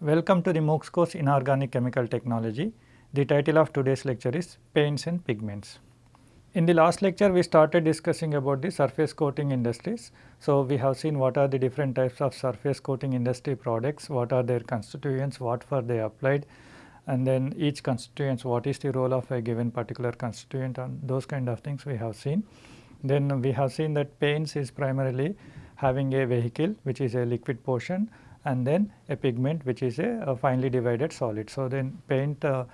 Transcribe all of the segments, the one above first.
Welcome to the MOOCs course Inorganic Chemical Technology. The title of today's lecture is Paints and Pigments. In the last lecture we started discussing about the surface coating industries. So, we have seen what are the different types of surface coating industry products, what are their constituents, what for they applied and then each constituents what is the role of a given particular constituent and those kind of things we have seen. Then we have seen that paints is primarily having a vehicle which is a liquid portion and then a pigment which is a, a finely divided solid. So, then paint uh,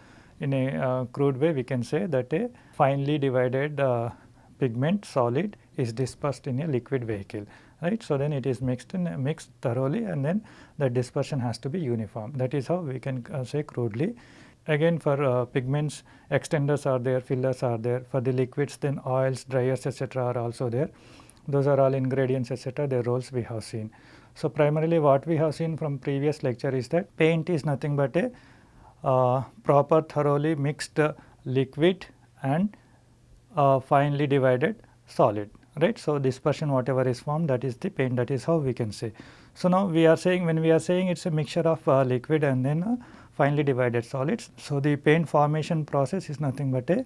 in a uh, crude way we can say that a finely divided uh, pigment solid is dispersed in a liquid vehicle right. So, then it is mixed in mixed thoroughly and then the dispersion has to be uniform that is how we can uh, say crudely. Again for uh, pigments extenders are there, fillers are there, for the liquids then oils, dryers etc. are also there. Those are all ingredients etc. their roles we have seen. So, primarily what we have seen from previous lecture is that paint is nothing but a uh, proper thoroughly mixed liquid and uh, finely divided solid right. So, dispersion whatever is formed that is the paint that is how we can say. So, now we are saying when we are saying it is a mixture of uh, liquid and then uh, finely divided solids. So, the paint formation process is nothing but a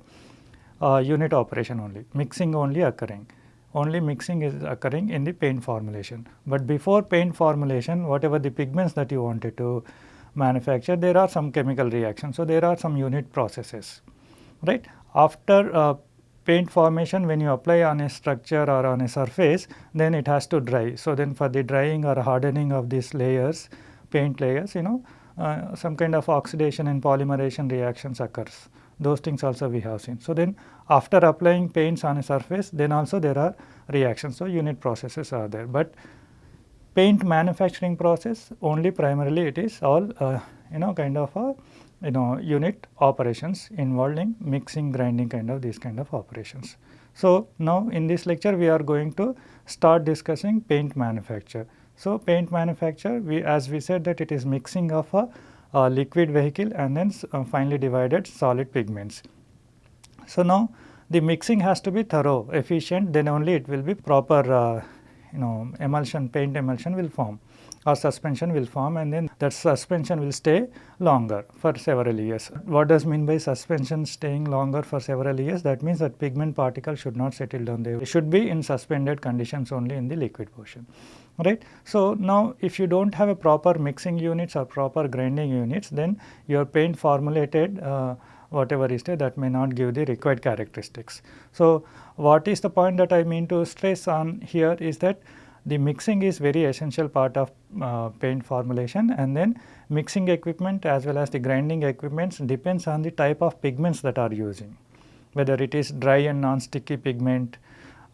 uh, unit operation only mixing only occurring only mixing is occurring in the paint formulation. But before paint formulation whatever the pigments that you wanted to manufacture there are some chemical reactions. So, there are some unit processes right. After uh, paint formation when you apply on a structure or on a surface then it has to dry. So, then for the drying or hardening of these layers paint layers you know uh, some kind of oxidation and polymerization reactions occurs those things also we have seen. So, then after applying paints on a surface then also there are reactions. So, unit processes are there, but paint manufacturing process only primarily it is all uh, you know kind of a you know unit operations involving mixing grinding kind of these kind of operations. So, now in this lecture we are going to start discussing paint manufacture. So, paint manufacture we as we said that it is mixing of a, a liquid vehicle and then uh, divided solid pigments. So, now the mixing has to be thorough efficient then only it will be proper uh, you know emulsion paint emulsion will form or suspension will form and then that suspension will stay longer for several years. What does mean by suspension staying longer for several years? That means that pigment particle should not settle down there. It should be in suspended conditions only in the liquid portion right. So, now if you do not have a proper mixing units or proper grinding units then your paint formulated uh, whatever is there that may not give the required characteristics. So, what is the point that I mean to stress on here is that the mixing is very essential part of uh, paint formulation and then mixing equipment as well as the grinding equipments depends on the type of pigments that are using whether it is dry and non-sticky pigment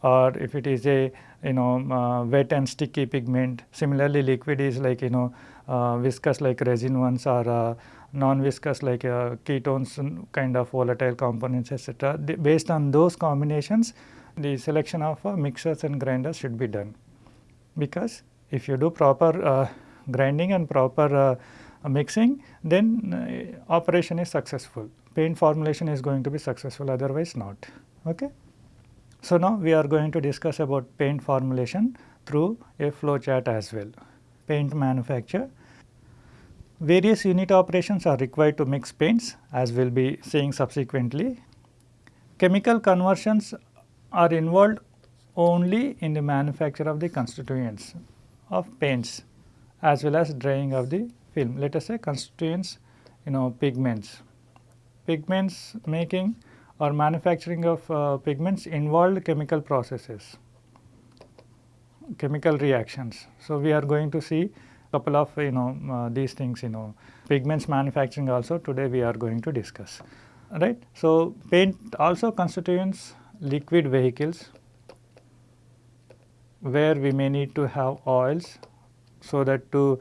or if it is a you know uh, wet and sticky pigment. Similarly, liquid is like you know uh, viscous like resin ones or uh, non-viscous like uh, ketones kind of volatile components etc. Based on those combinations the selection of uh, mixers and grinders should be done. Because if you do proper uh, grinding and proper uh, mixing then uh, operation is successful. Paint formulation is going to be successful otherwise not. Okay? So now we are going to discuss about paint formulation through a flow chart as well. Paint manufacture various unit operations are required to mix paints as we will be seeing subsequently chemical conversions are involved only in the manufacture of the constituents of paints as well as drying of the film. Let us say constituents you know pigments. Pigments making or manufacturing of uh, pigments involved chemical processes, chemical reactions. So, we are going to see couple of you know uh, these things you know pigments manufacturing also today we are going to discuss right. So, paint also constitutes liquid vehicles where we may need to have oils so that to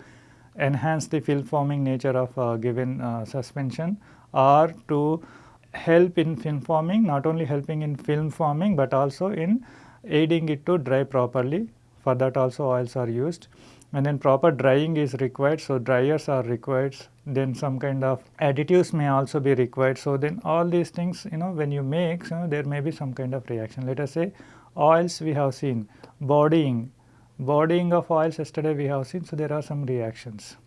enhance the film forming nature of a given uh, suspension or to help in film forming not only helping in film forming but also in aiding it to dry properly for that also oils are used and then proper drying is required. So, dryers are required then some kind of additives may also be required. So, then all these things you know when you make you know, there may be some kind of reaction let us say oils we have seen bodying, bodying of oils yesterday we have seen. So, there are some reactions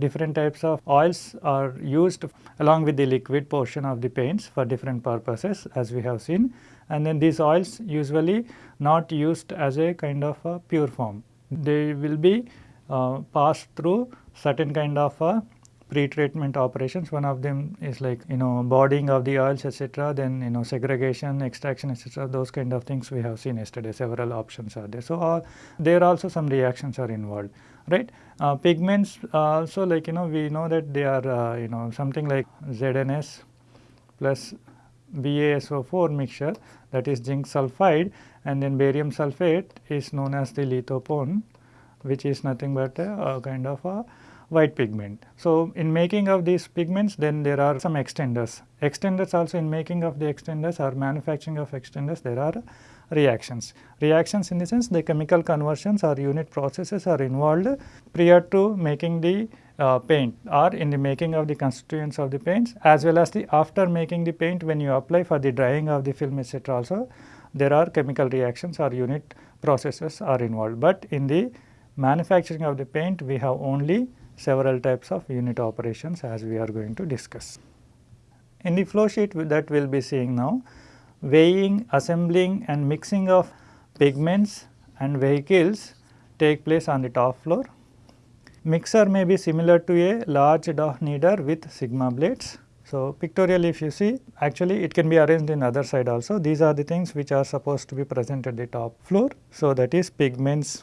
different types of oils are used along with the liquid portion of the paints for different purposes as we have seen and then these oils usually not used as a kind of a pure form. They will be uh, passed through certain kind of a pre-treatment operations. One of them is like you know bodying of the oils etc. Then you know segregation, extraction etc. Those kind of things we have seen yesterday. Several options are there. So uh, there also some reactions are involved, right? Uh, pigments also like you know we know that they are uh, you know something like ZNS plus BaSO4 mixture that is zinc sulphide and then barium sulphate is known as the lithopone which is nothing but a, a kind of a white pigment. So, in making of these pigments then there are some extenders. Extenders also in making of the extenders or manufacturing of extenders there are reactions. Reactions in the sense the chemical conversions or unit processes are involved prior to making the uh, paint or in the making of the constituents of the paints as well as the after making the paint when you apply for the drying of the film etc. also there are chemical reactions or unit processes are involved. But in the manufacturing of the paint we have only several types of unit operations as we are going to discuss. In the flow sheet that we will be seeing now, weighing, assembling and mixing of pigments and vehicles take place on the top floor. Mixer may be similar to a large dough kneader with sigma blades. So, pictorially if you see actually it can be arranged in other side also. These are the things which are supposed to be present at the top floor. So, that is pigments,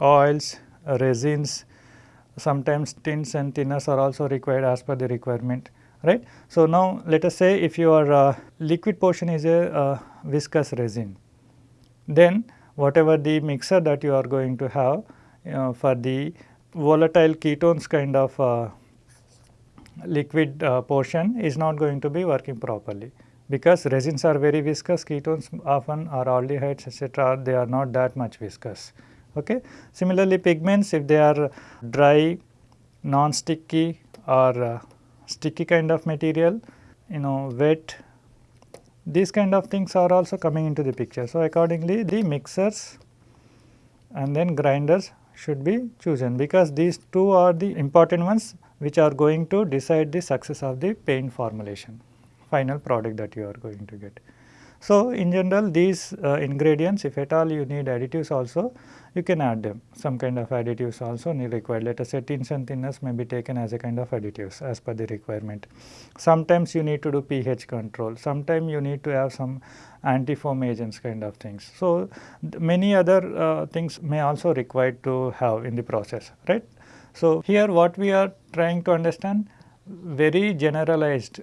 oils, resins, sometimes tints and thinners are also required as per the requirement right. So, now let us say if your uh, liquid portion is a uh, viscous resin then whatever the mixer that you are going to have know, for the volatile ketones kind of uh, liquid uh, portion is not going to be working properly because resins are very viscous ketones often are aldehydes etc. they are not that much viscous. Okay. Similarly, pigments if they are dry, non-sticky or uh, sticky kind of material, you know wet, these kind of things are also coming into the picture. So, accordingly the mixers and then grinders should be chosen because these two are the important ones which are going to decide the success of the paint formulation, final product that you are going to get. So, in general these uh, ingredients if at all you need additives also you can add them some kind of additives also need required let us say tints and thinners may be taken as a kind of additives as per the requirement. Sometimes you need to do pH control, sometimes you need to have some anti-foam agents kind of things. So, many other uh, things may also required to have in the process right. So, here what we are trying to understand very generalized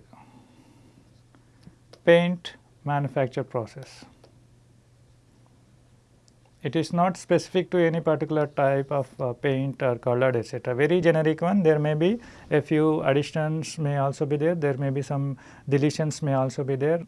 paint manufacture process. It is not specific to any particular type of uh, paint or colored etc. Very generic one there may be a few additions may also be there, there may be some deletions may also be there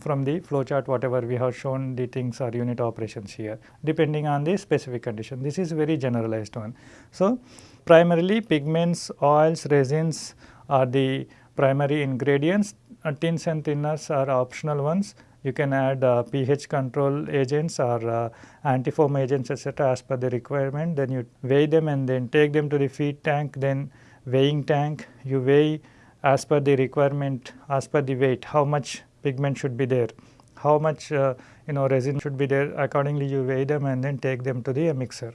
from the flowchart whatever we have shown the things or unit operations here depending on the specific condition. This is very generalized one. So, primarily pigments, oils, resins are the primary ingredients uh, and thinners are optional ones. You can add uh, pH control agents or uh, anti-foam agents etc. as per the requirement. Then you weigh them and then take them to the feed tank, then weighing tank. You weigh as per the requirement, as per the weight, how much pigment should be there, how much uh, you know resin should be there. Accordingly, you weigh them and then take them to the mixer,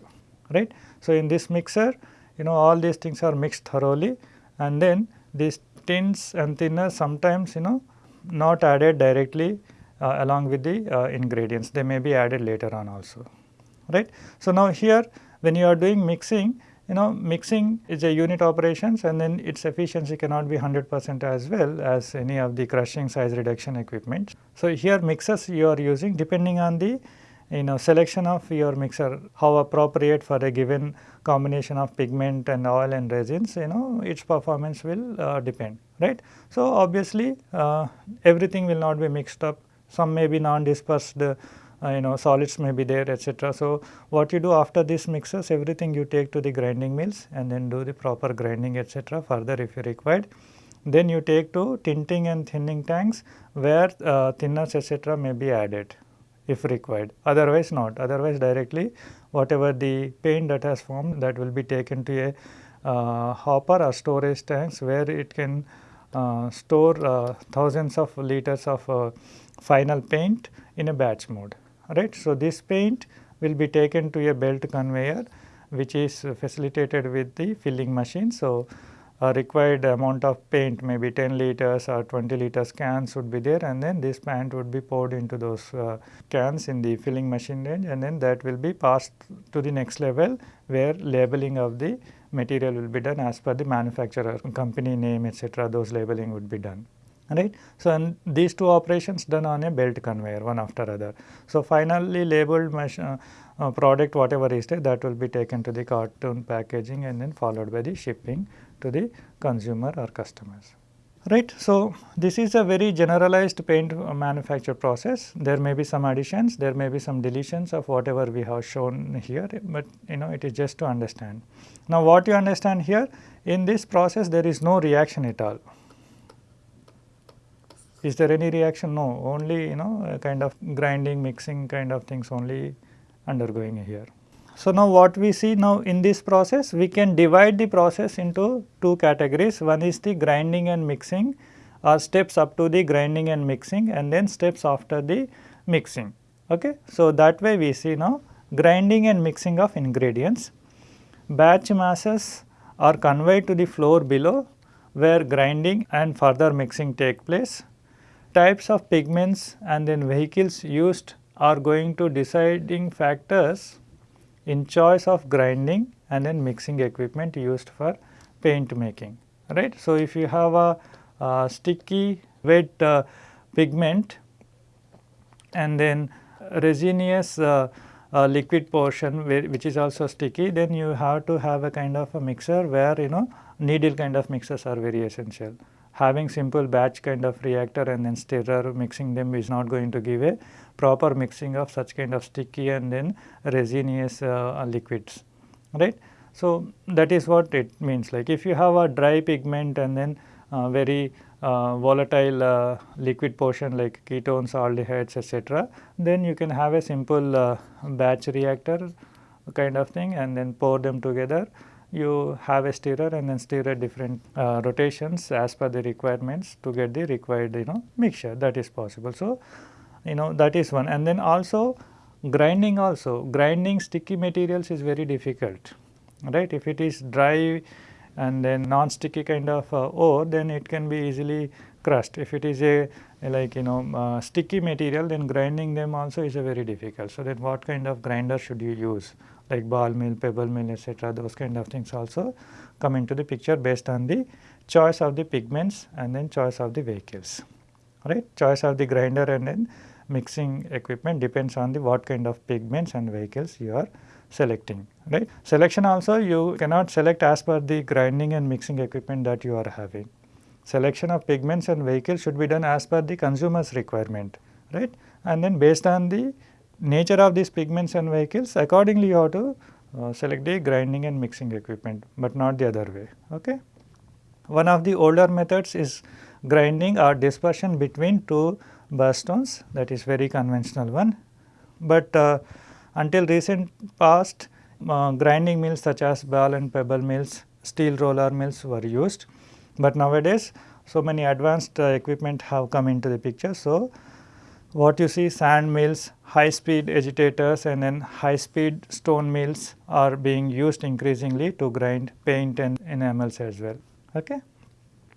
right. So, in this mixer, you know all these things are mixed thoroughly and then these tints and thinners sometimes you know not added directly uh, along with the uh, ingredients they may be added later on also right. So, now here when you are doing mixing you know mixing is a unit operations and then its efficiency cannot be 100 percent as well as any of the crushing size reduction equipment. So, here mixers you are using depending on the you know selection of your mixer how appropriate for a given combination of pigment and oil and resins you know its performance will uh, depend right. So, obviously uh, everything will not be mixed up some may be non-dispersed uh, you know solids may be there etc. So, what you do after this mixers everything you take to the grinding mills and then do the proper grinding etc. further if you required. Then you take to tinting and thinning tanks where uh, thinners etc. may be added if required otherwise not otherwise directly whatever the paint that has formed that will be taken to a uh, hopper or storage tanks where it can uh, store uh, thousands of liters of uh, final paint in a batch mode right. So, this paint will be taken to a belt conveyor which is facilitated with the filling machine. So, a required amount of paint maybe 10 liters or 20 liters cans would be there and then this paint would be poured into those uh, cans in the filling machine range and then that will be passed to the next level where labeling of the material will be done as per the manufacturer company name etc. those labeling would be done right. So, and these two operations done on a belt conveyor one after other. So, finally labeled uh, uh, product whatever is there that will be taken to the carton packaging and then followed by the shipping to the consumer or customers. Right. So, this is a very generalized paint manufacture process. There may be some additions, there may be some deletions of whatever we have shown here, but you know it is just to understand. Now, what you understand here in this process there is no reaction at all. Is there any reaction? No, only you know kind of grinding, mixing kind of things only undergoing here. So, now what we see now in this process we can divide the process into two categories one is the grinding and mixing or steps up to the grinding and mixing and then steps after the mixing. Okay. So, that way we see now grinding and mixing of ingredients. Batch masses are conveyed to the floor below where grinding and further mixing take place. Types of pigments and then vehicles used are going to deciding factors in choice of grinding and then mixing equipment used for paint making right. So, if you have a, a sticky wet uh, pigment and then resinous uh, uh, liquid portion which is also sticky then you have to have a kind of a mixer where you know kneader kind of mixers are very essential. Having simple batch kind of reactor and then stirrer mixing them is not going to give a proper mixing of such kind of sticky and then resinous uh, liquids right. So, that is what it means like if you have a dry pigment and then uh, very uh, volatile uh, liquid portion like ketones, aldehydes etc., then you can have a simple uh, batch reactor kind of thing and then pour them together. You have a stirrer and then stir at different uh, rotations as per the requirements to get the required you know mixture that is possible. So, you know that is one. And then also grinding also. Grinding sticky materials is very difficult right? If it is dry and then non sticky kind of uh, ore then it can be easily crushed. If it is a, a like you know uh, sticky material then grinding them also is a very difficult. So then what kind of grinder should you use? Like ball mill pebble mill etc those kind of things also come into the picture based on the choice of the pigments and then choice of the vehicles right? Choice of the grinder and then mixing equipment depends on the what kind of pigments and vehicles you are selecting right. Selection also you cannot select as per the grinding and mixing equipment that you are having. Selection of pigments and vehicles should be done as per the consumer's requirement right and then based on the nature of these pigments and vehicles accordingly you have to uh, select the grinding and mixing equipment but not the other way okay. One of the older methods is grinding or dispersion between two stones that is very conventional one. But uh, until recent past uh, grinding mills such as ball and pebble mills, steel roller mills were used. But nowadays so many advanced uh, equipment have come into the picture. So, what you see sand mills, high speed agitators and then high speed stone mills are being used increasingly to grind paint and enamels as well. Okay.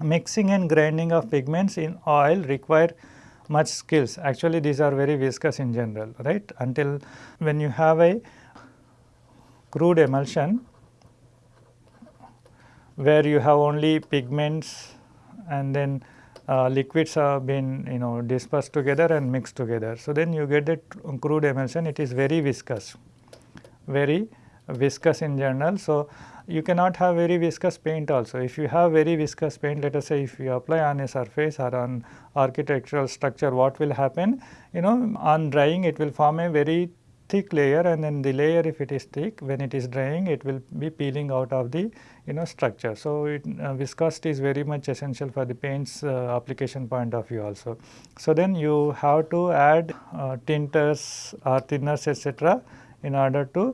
Mixing and grinding of pigments in oil require much skills. Actually, these are very viscous in general, right? Until when you have a crude emulsion where you have only pigments and then uh, liquids have been you know dispersed together and mixed together. So, then you get that crude emulsion it is very viscous, very viscous in general. So, you cannot have very viscous paint also. If you have very viscous paint let us say if you apply on a surface or on architectural structure what will happen you know on drying it will form a very thick layer and then the layer if it is thick when it is drying it will be peeling out of the you know structure. So, it, uh, viscosity is very much essential for the paints uh, application point of view also. So, then you have to add uh, tinters or thinners etc in order to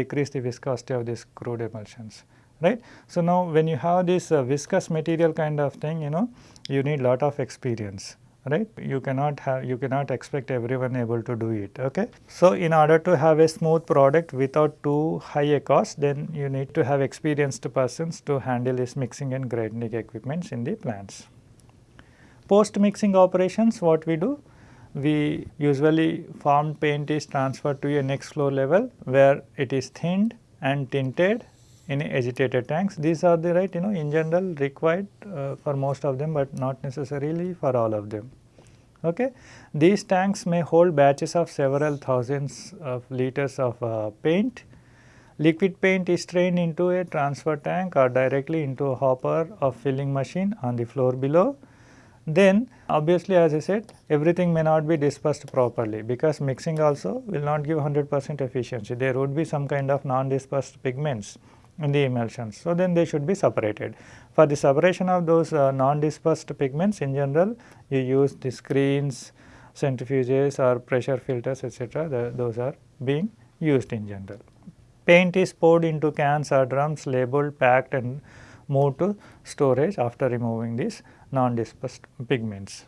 decrease the viscosity of these crude emulsions right. So, now when you have this uh, viscous material kind of thing you know you need lot of experience right you cannot have you cannot expect everyone able to do it okay. So, in order to have a smooth product without too high a cost then you need to have experienced persons to handle this mixing and grinding equipments in the plants. Post mixing operations what we do we usually formed paint is transferred to a next flow level where it is thinned and tinted in agitated tanks. These are the right you know in general required uh, for most of them, but not necessarily for all of them. Okay. These tanks may hold batches of several thousands of liters of uh, paint. Liquid paint is strained into a transfer tank or directly into a hopper or filling machine on the floor below. Then obviously as I said everything may not be dispersed properly because mixing also will not give 100 percent efficiency. There would be some kind of non-dispersed pigments in the emulsions. So, then they should be separated. For the separation of those uh, non-dispersed pigments in general you use the screens, centrifuges or pressure filters etc. those are being used in general. Paint is poured into cans or drums labeled, packed and moved to storage after removing these non-dispersed pigments.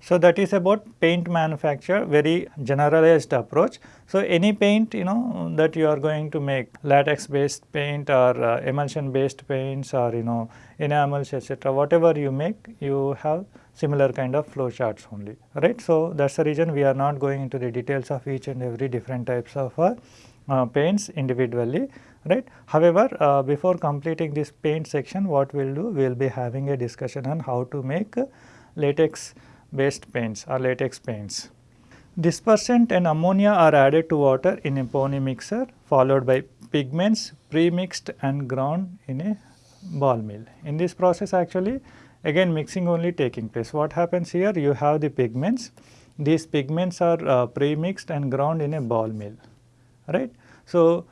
So, that is about paint manufacture very generalized approach. So, any paint you know that you are going to make latex based paint or uh, emulsion based paints or you know enamels etc. whatever you make you have similar kind of flow charts only right. So, that is the reason we are not going into the details of each and every different types of uh, uh, paints individually right. However, uh, before completing this paint section what we will do we will be having a discussion on how to make latex based paints or latex paints. Dispersant and ammonia are added to water in a pony mixer followed by pigments pre-mixed and ground in a ball mill. In this process actually again mixing only taking place. What happens here you have the pigments, these pigments are uh, pre-mixed and ground in a ball mill right. So,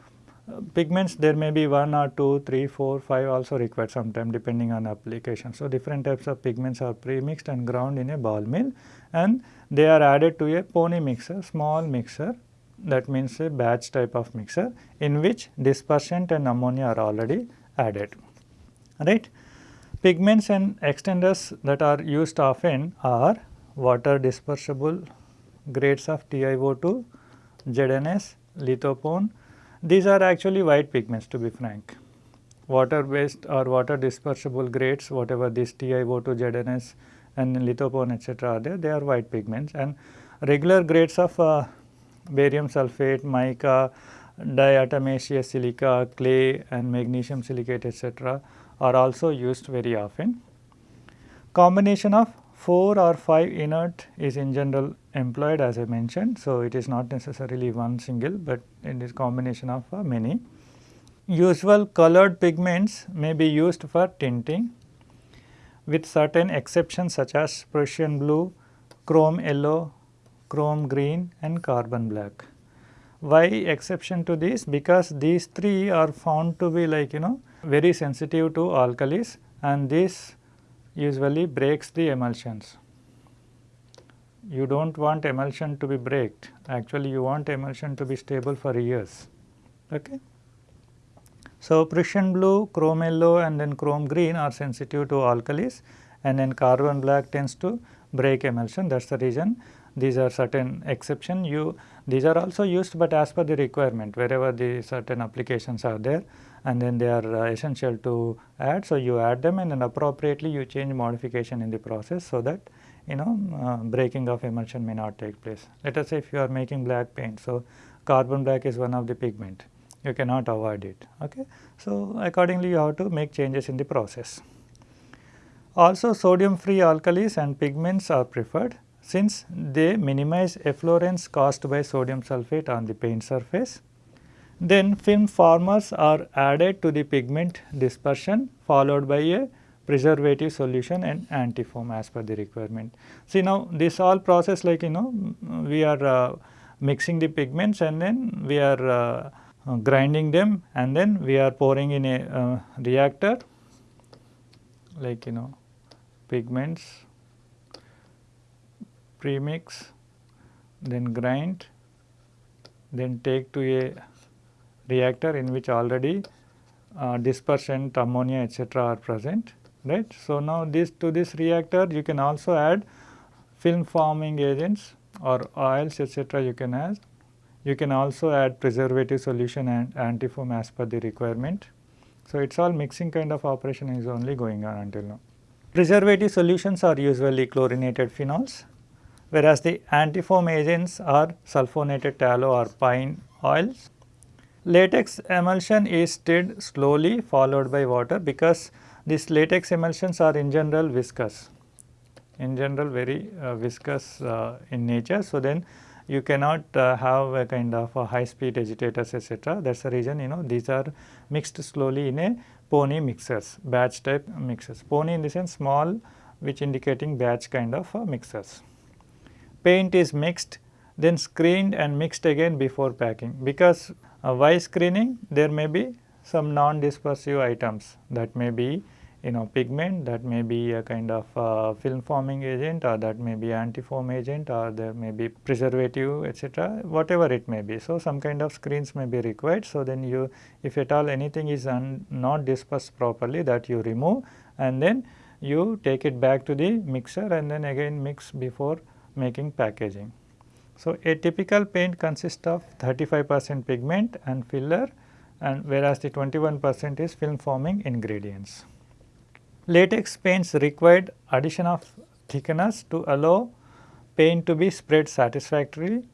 pigments there may be 1 or 2, 3, 4, 5 also required sometime depending on application. So, different types of pigments are pre-mixed and ground in a ball mill and they are added to a pony mixer, small mixer that means a batch type of mixer in which dispersant and ammonia are already added, right. Pigments and extenders that are used often are water dispersible grades of TiO2, ZNS, lithopone, these are actually white pigments to be frank. Water based or water dispersible grades whatever this TiO2, ZNS and lithopone etc. are there they are white pigments and regular grades of uh, barium sulphate, mica, diatomaceous silica, clay and magnesium silicate etc. are also used very often. Combination of 4 or 5 inert is in general employed as I mentioned. So, it is not necessarily one single, but it is combination of uh, many. Usual colored pigments may be used for tinting with certain exceptions such as Prussian blue, chrome yellow, chrome green and carbon black. Why exception to this? Because these three are found to be like you know very sensitive to alkalis and this usually breaks the emulsions you do not want emulsion to be braked actually you want emulsion to be stable for years. Okay. So, Prussian blue, chrome yellow and then chrome green are sensitive to alkalis and then carbon black tends to break emulsion that is the reason these are certain exception you these are also used but as per the requirement wherever the certain applications are there and then they are uh, essential to add. So, you add them and then appropriately you change modification in the process so that you know uh, breaking of emulsion may not take place. Let us say if you are making black paint, so carbon black is one of the pigment, you cannot avoid it. Okay? So, accordingly you have to make changes in the process. Also sodium free alkalis and pigments are preferred since they minimize efflorescence caused by sodium sulphate on the paint surface. Then film formers are added to the pigment dispersion followed by a preservative solution and antifoam as per the requirement. See now this all process like you know we are uh, mixing the pigments and then we are uh, grinding them and then we are pouring in a uh, reactor like you know pigments premix then grind then take to a reactor in which already uh, dispersant, ammonia etc. are present right. So, now this to this reactor you can also add film forming agents or oils etc. you can add. You can also add preservative solution and antifoam as per the requirement. So, it is all mixing kind of operation is only going on until now. Preservative solutions are usually chlorinated phenols whereas the antifoam agents are sulfonated tallow or pine oils. Latex emulsion is stirred slowly followed by water because these latex emulsions are in general viscous, in general very uh, viscous uh, in nature. So, then you cannot uh, have a kind of a high speed agitators etc. That is the reason you know these are mixed slowly in a pony mixers, batch type mixers. Pony in the sense small which indicating batch kind of uh, mixers. Paint is mixed then screened and mixed again before packing because uh, why screening there may be some non-dispersive items that may be you know pigment that may be a kind of uh, film forming agent or that may be antifoam agent or there may be preservative etc whatever it may be. So, some kind of screens may be required. So, then you if at all anything is not dispersed properly that you remove and then you take it back to the mixer and then again mix before making packaging. So, a typical paint consists of 35 percent pigment and filler and whereas the 21 percent is film forming ingredients. Latex paints required addition of thickeners to allow paint to be spread satisfactorily.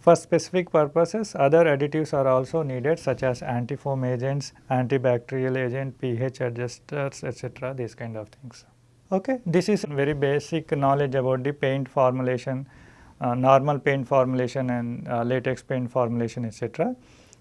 For specific purposes, other additives are also needed such as antifoam agents, antibacterial agent, pH adjusters etc. these kind of things. Okay. This is very basic knowledge about the paint formulation, uh, normal paint formulation and uh, latex paint formulation etc.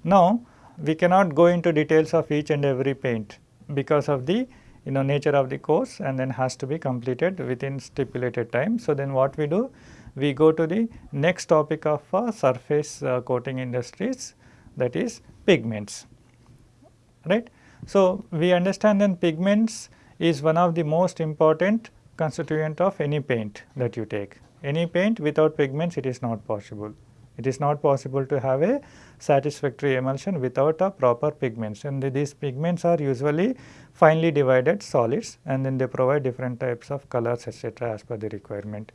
Now, we cannot go into details of each and every paint because of the you know nature of the course and then has to be completed within stipulated time. So, then what we do? We go to the next topic of uh, surface uh, coating industries that is pigments, right. So, we understand then pigments is one of the most important constituent of any paint that you take. Any paint without pigments it is not possible. It is not possible to have a satisfactory emulsion without a proper pigments and these pigments are usually finely divided solids and then they provide different types of colors etc. as per the requirement.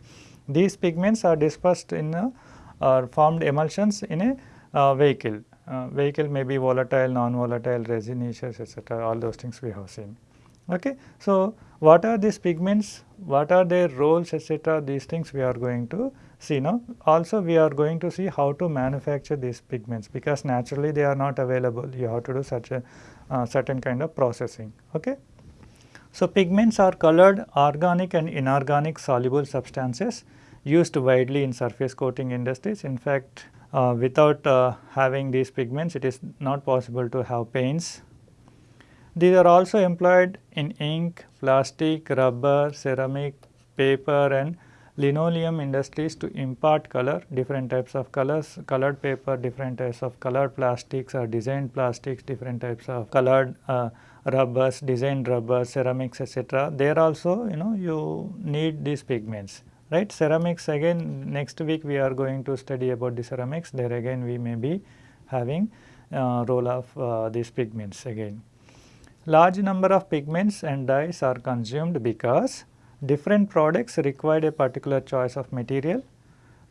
These pigments are dispersed in a, or formed emulsions in a uh, vehicle. Uh, vehicle may be volatile, non-volatile, resinous etc. all those things we have seen. Okay. So, what are these pigments, what are their roles etc. these things we are going to see now. Also we are going to see how to manufacture these pigments because naturally they are not available you have to do such a uh, certain kind of processing. Okay. So, pigments are colored organic and inorganic soluble substances used widely in surface coating industries. In fact, uh, without uh, having these pigments it is not possible to have paints these are also employed in ink, plastic, rubber, ceramic, paper and linoleum industries to impart color, different types of colors, colored paper, different types of colored plastics or designed plastics, different types of colored uh, rubbers, designed rubbers, ceramics etc. There also you know you need these pigments right. Ceramics again next week we are going to study about the ceramics there again we may be having uh, role of uh, these pigments again. Large number of pigments and dyes are consumed because different products required a particular choice of material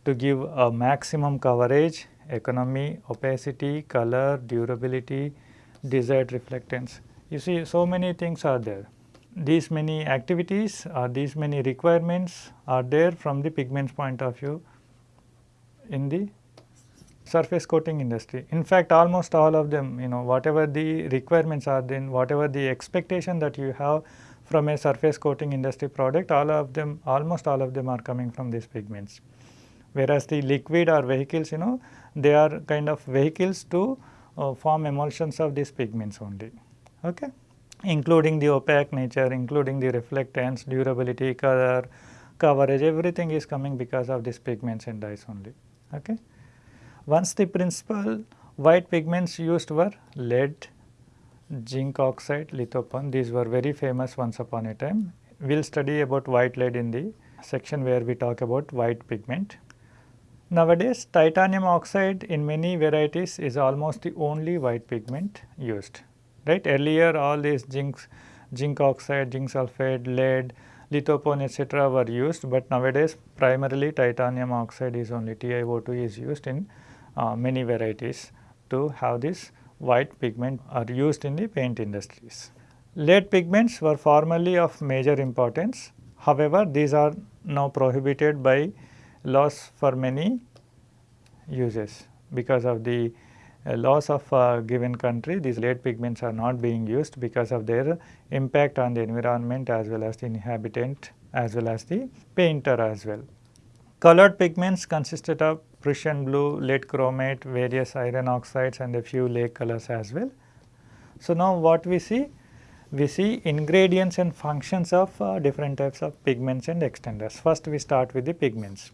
to give a maximum coverage, economy, opacity, color, durability, desired reflectance. You see so many things are there. These many activities or these many requirements are there from the pigments point of view in the surface coating industry. In fact, almost all of them you know whatever the requirements are then whatever the expectation that you have from a surface coating industry product all of them almost all of them are coming from these pigments. Whereas, the liquid or vehicles you know they are kind of vehicles to uh, form emulsions of these pigments only okay including the opaque nature including the reflectance durability color coverage everything is coming because of these pigments and dyes only okay. Once the principal white pigments used were lead, zinc oxide, lithopone these were very famous once upon a time. We will study about white lead in the section where we talk about white pigment. Nowadays titanium oxide in many varieties is almost the only white pigment used. right. Earlier all these zinc, zinc oxide, zinc sulphate, lead, lithopone etc. were used, but nowadays primarily titanium oxide is only TiO2 is used in uh, many varieties to have this white pigment are used in the paint industries. Lead pigments were formerly of major importance. However, these are now prohibited by laws for many uses because of the uh, laws of a given country these lead pigments are not being used because of their impact on the environment as well as the inhabitant as well as the painter as well. Colored pigments consisted of Prussian blue, lead chromate, various iron oxides and a few lake colors as well. So, now what we see? We see ingredients and functions of uh, different types of pigments and extenders. First we start with the pigments,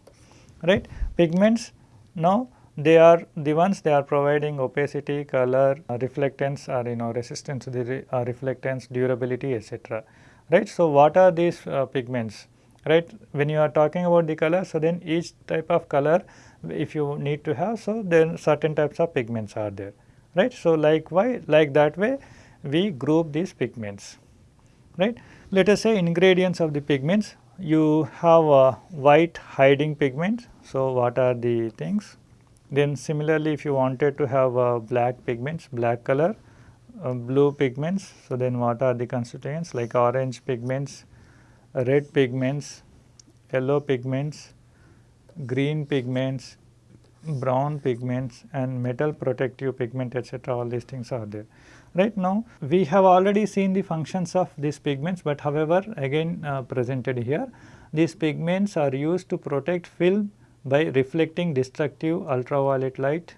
right. Pigments now they are the ones they are providing opacity, color, uh, reflectance or you know resistance to the re, uh, reflectance, durability etc. right. So, what are these uh, pigments right when you are talking about the color so then each type of color if you need to have so then certain types of pigments are there right. So, like why like that way we group these pigments right. Let us say ingredients of the pigments you have a white hiding pigment. So, what are the things then similarly if you wanted to have uh, black pigments black color uh, blue pigments so then what are the constituents like orange pigments red pigments yellow pigments green pigments brown pigments and metal protective pigment etc. all these things are there. Right now we have already seen the functions of these pigments, but however again uh, presented here these pigments are used to protect film by reflecting destructive ultraviolet light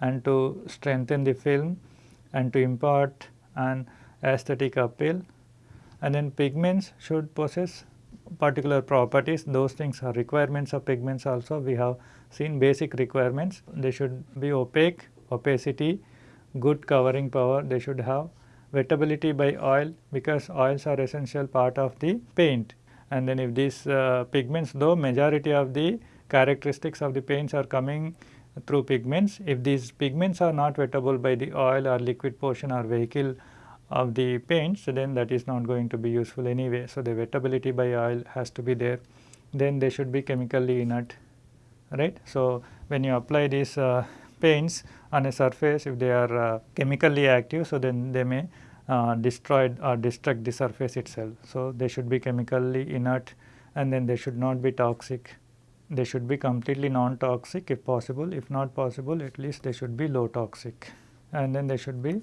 and to strengthen the film and to impart an aesthetic appeal and then pigments should possess particular properties those things are requirements of pigments also. We have seen basic requirements. They should be opaque opacity good covering power. They should have wettability by oil because oils are essential part of the paint. And then if these uh, pigments though majority of the characteristics of the paints are coming through pigments. If these pigments are not wettable by the oil or liquid portion or vehicle of the paints, then that is not going to be useful anyway. So, the wettability by oil has to be there. Then they should be chemically inert, right. So, when you apply these uh, paints on a surface, if they are uh, chemically active, so then they may uh, destroy or destruct the surface itself. So, they should be chemically inert and then they should not be toxic they should be completely non-toxic if possible, if not possible at least they should be low toxic and then they should be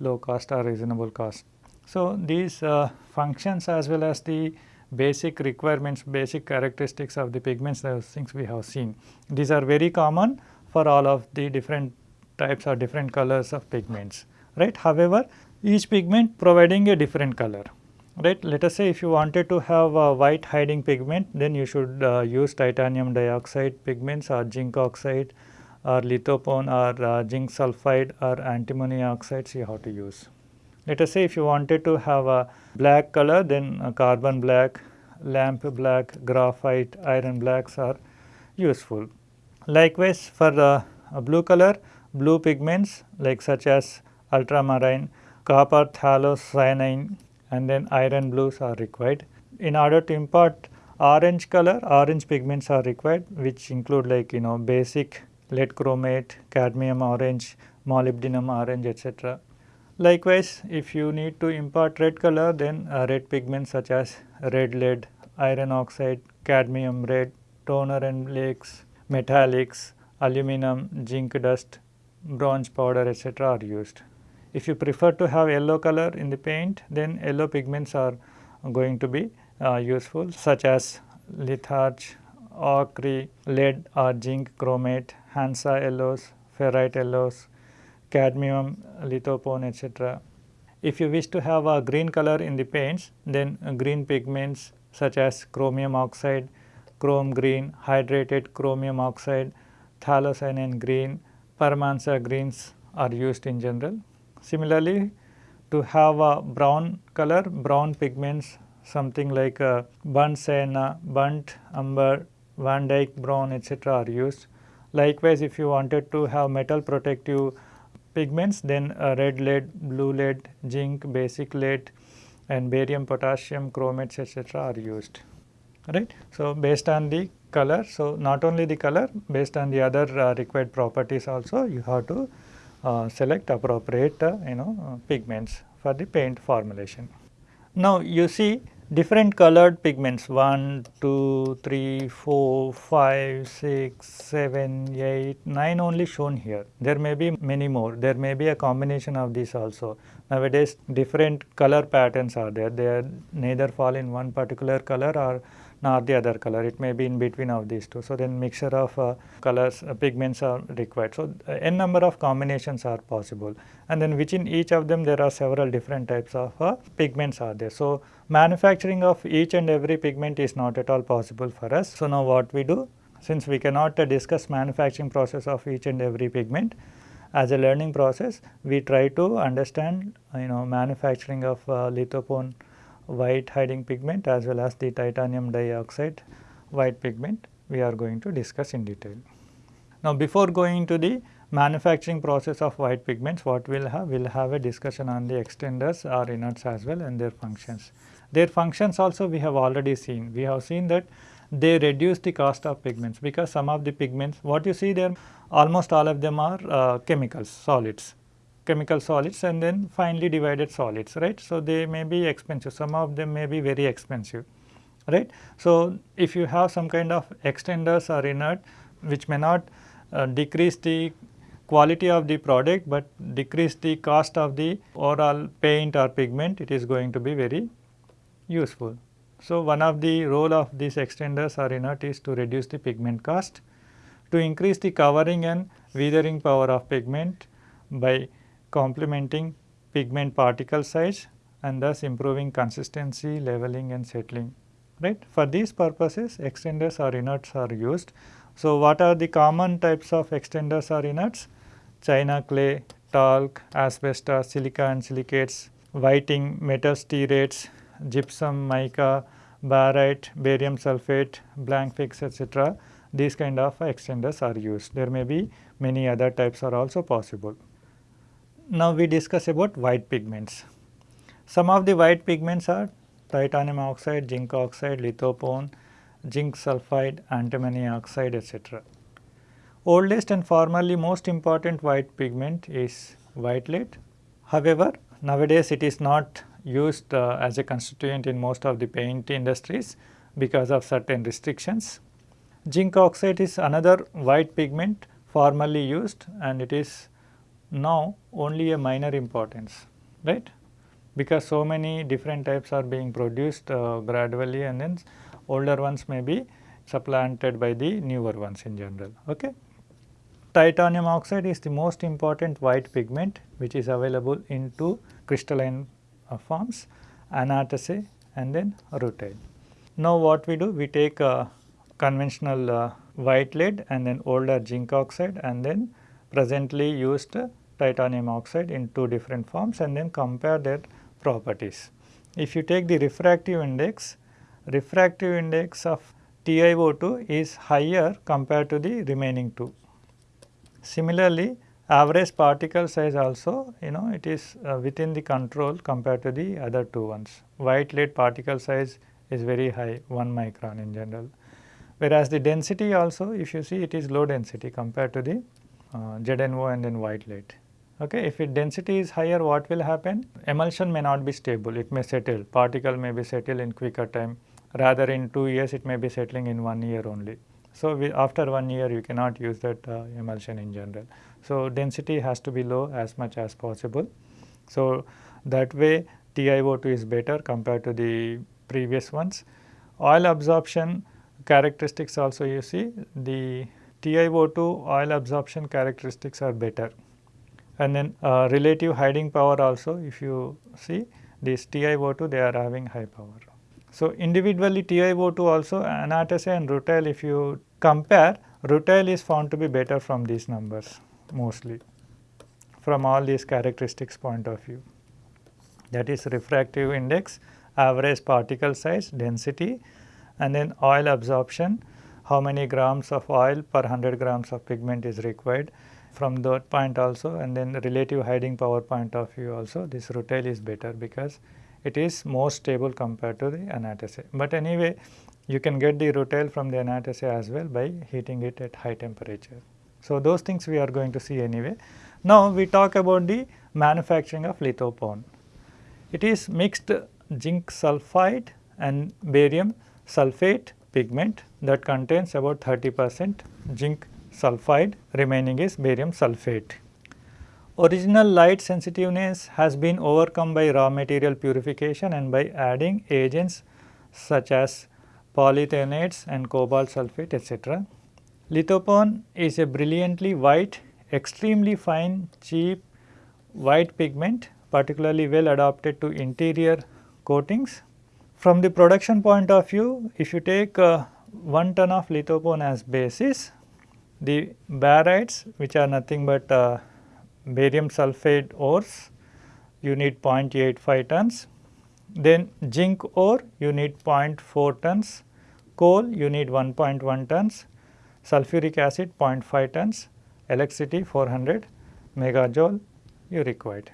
low cost or reasonable cost. So, these uh, functions as well as the basic requirements, basic characteristics of the pigments those things we have seen. These are very common for all of the different types or different colors of pigments, right. However, each pigment providing a different color right. Let us say if you wanted to have a white hiding pigment then you should uh, use titanium dioxide pigments or zinc oxide or lithopone or uh, zinc sulphide or antimony oxide see how to use. Let us say if you wanted to have a black color then carbon black, lamp black, graphite, iron blacks are useful. Likewise for the blue color, blue pigments like such as ultramarine, copper phthalocyanine and then iron blues are required. In order to impart orange color, orange pigments are required which include like you know basic lead chromate, cadmium orange, molybdenum orange etc. Likewise, if you need to impart red color then uh, red pigments such as red lead, iron oxide, cadmium red, toner and flakes, metallics, aluminum, zinc dust, bronze powder etc. are used. If you prefer to have yellow color in the paint then yellow pigments are going to be uh, useful such as litharge, ochre, lead or zinc chromate, Hansa yellows, ferrite yellows, cadmium, lithopone etc. If you wish to have a green color in the paints then green pigments such as chromium oxide, chrome green, hydrated chromium oxide, phthalocyanine green, Parmanza greens are used in general. Similarly, to have a brown color, brown pigments something like burnt sienna, burnt umber, Van Dyke brown etc. are used. Likewise, if you wanted to have metal protective pigments then uh, red lead, blue lead, zinc, basic lead and barium, potassium, chromates etc. are used right. So, based on the color, so not only the color based on the other uh, required properties also you have to uh, select appropriate uh, you know uh, pigments for the paint formulation. Now, you see different colored pigments 1, 2, 3, 4, 5, 6, 7, 8, 9 only shown here. There may be many more, there may be a combination of these also. Nowadays different color patterns are there, they are neither fall in one particular color or nor the other color, it may be in between of these two. So, then mixture of uh, colors uh, pigments are required. So, uh, n number of combinations are possible and then within each of them there are several different types of uh, pigments are there. So, manufacturing of each and every pigment is not at all possible for us. So, now what we do since we cannot uh, discuss manufacturing process of each and every pigment as a learning process we try to understand you know manufacturing of uh, lithopone white hiding pigment as well as the titanium dioxide white pigment we are going to discuss in detail. Now, before going to the manufacturing process of white pigments what we will have? We will have a discussion on the extenders or inerts as well and their functions. Their functions also we have already seen. We have seen that they reduce the cost of pigments because some of the pigments what you see there almost all of them are uh, chemicals solids chemical solids and then finely divided solids right. So, they may be expensive some of them may be very expensive right. So, if you have some kind of extenders or inert which may not uh, decrease the quality of the product, but decrease the cost of the overall paint or pigment it is going to be very useful. So, one of the role of these extenders or inert is to reduce the pigment cost, to increase the covering and weathering power of pigment by complementing pigment particle size and thus improving consistency, leveling and settling right. For these purposes extenders or inerts are used. So, what are the common types of extenders or inerts? China clay, talc, asbestos, silica and silicates, whiting, metal stearates, gypsum, mica, barite, barium sulphate, blanc fixe etc. These kind of extenders are used. There may be many other types are also possible. Now we discuss about white pigments. Some of the white pigments are titanium oxide, zinc oxide, lithopone, zinc sulphide, antimony oxide etc. Oldest and formerly most important white pigment is white lead. However, nowadays it is not used uh, as a constituent in most of the paint industries because of certain restrictions. Zinc oxide is another white pigment formerly used and it is now only a minor importance right because so many different types are being produced uh, gradually and then older ones may be supplanted by the newer ones in general. Okay. Titanium oxide is the most important white pigment which is available in two crystalline uh, forms anatase and then rutile. Now what we do we take conventional uh, white lead and then older zinc oxide and then presently used titanium oxide in two different forms and then compare their properties. If you take the refractive index, refractive index of TiO2 is higher compared to the remaining two. Similarly, average particle size also you know it is uh, within the control compared to the other two ones. White lead particle size is very high 1 micron in general. Whereas the density also if you see it is low density compared to the uh, ZNO and then white lead. Okay. If it density is higher what will happen? Emulsion may not be stable, it may settle, particle may be settle in quicker time rather in 2 years it may be settling in 1 year only. So, we, after 1 year you cannot use that uh, emulsion in general. So, density has to be low as much as possible. So, that way TiO2 is better compared to the previous ones. Oil absorption characteristics also you see the TiO2 oil absorption characteristics are better and then uh, relative hiding power also if you see this TiO2 they are having high power. So, individually TiO2 also anatase and rutile if you compare rutile is found to be better from these numbers mostly from all these characteristics point of view that is refractive index, average particle size, density and then oil absorption, how many grams of oil per 100 grams of pigment is required from that point also and then the relative hiding power point of view also this rutile is better because it is more stable compared to the anatase. But anyway you can get the rutile from the anatase as well by heating it at high temperature. So, those things we are going to see anyway. Now, we talk about the manufacturing of lithopone. It is mixed zinc sulphide and barium sulphate pigment that contains about 30 percent zinc sulphide remaining is barium sulphate. Original light sensitiveness has been overcome by raw material purification and by adding agents such as polythionates and cobalt sulphate etc. Lithopone is a brilliantly white, extremely fine, cheap white pigment particularly well adapted to interior coatings. From the production point of view, if you take uh, 1 ton of lithopone as basis, the barytes which are nothing but uh, barium sulphate ores, you need 0.85 tons. Then zinc ore, you need 0.4 tons. Coal, you need 1.1 tons. Sulfuric acid, 0.5 tons. Electricity, 400 megajoule you required.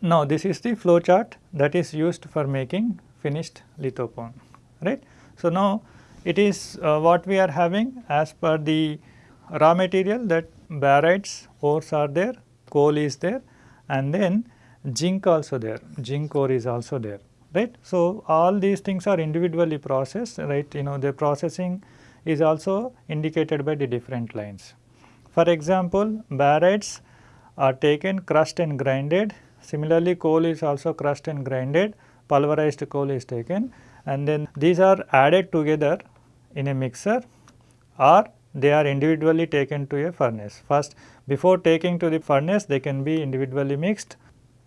Now, this is the flow chart that is used for making finished lithopone, right. So, now it is uh, what we are having as per the raw material that barytes ores are there, coal is there and then zinc also there, zinc ore is also there, right. So, all these things are individually processed, right, you know the processing is also indicated by the different lines. For example, barytes are taken crushed and grinded, similarly coal is also crushed and grinded, pulverized coal is taken. And then these are added together in a mixer or they are individually taken to a furnace. First before taking to the furnace they can be individually mixed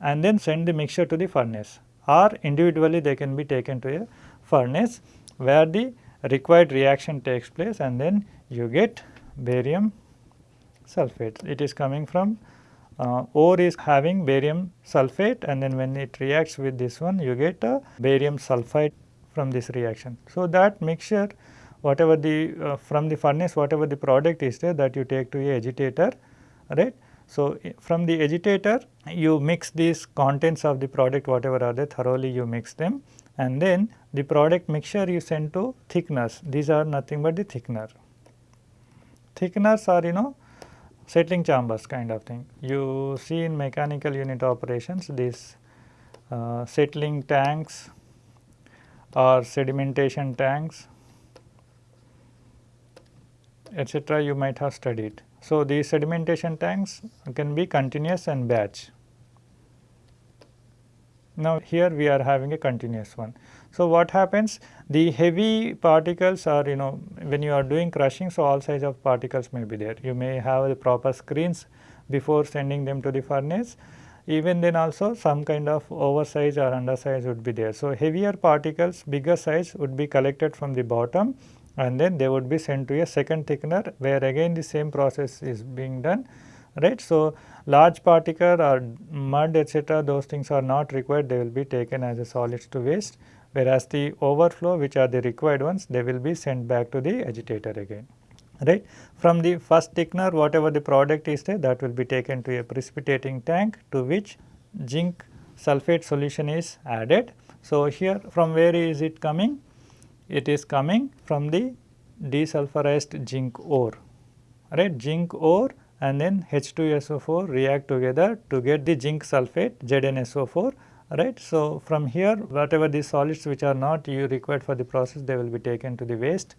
and then send the mixture to the furnace or individually they can be taken to a furnace where the required reaction takes place and then you get barium sulphate. It is coming from uh, ore is having barium sulphate and then when it reacts with this one you get a barium sulphide from this reaction. So, that mixture whatever the uh, from the furnace whatever the product is there that you take to a agitator right. So, from the agitator you mix these contents of the product whatever are there thoroughly you mix them and then the product mixture you send to thickeners these are nothing but the thickener. Thickeners are you know settling chambers kind of thing. You see in mechanical unit operations these uh, settling tanks or sedimentation tanks etc. you might have studied. So, these sedimentation tanks can be continuous and batch. Now, here we are having a continuous one. So, what happens the heavy particles are you know when you are doing crushing so all size of particles may be there. You may have the proper screens before sending them to the furnace even then also some kind of oversize or undersize would be there. So, heavier particles bigger size would be collected from the bottom and then they would be sent to a second thickener where again the same process is being done right. So, large particle or mud etc. those things are not required they will be taken as a solids to waste whereas the overflow which are the required ones they will be sent back to the agitator again right. From the first thickener whatever the product is there that will be taken to a precipitating tank to which zinc sulphate solution is added. So, here from where is it coming? It is coming from the desulfurized zinc ore right zinc ore and then H2SO4 react together to get the zinc sulphate ZnSO4 right. So, from here whatever the solids which are not you required for the process they will be taken to the waste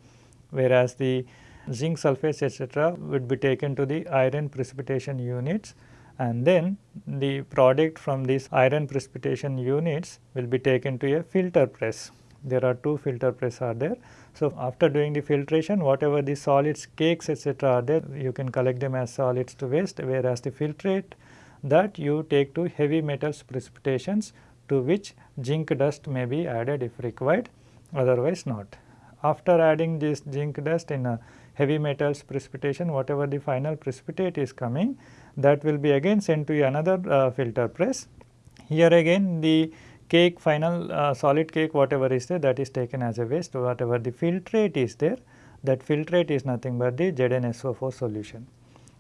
whereas the zinc sulphates etc. would be taken to the iron precipitation units and then the product from these iron precipitation units will be taken to a filter press there are two filter press are there. So, after doing the filtration whatever the solids cakes etc., are there you can collect them as solids to waste whereas the filtrate that you take to heavy metals precipitations to which zinc dust may be added if required otherwise not. After adding this zinc dust in a heavy metals precipitation whatever the final precipitate is coming that will be again sent to another uh, filter press. Here again the cake final uh, solid cake whatever is there that is taken as a waste whatever the filtrate is there that filtrate is nothing but the ZnSO4 solution.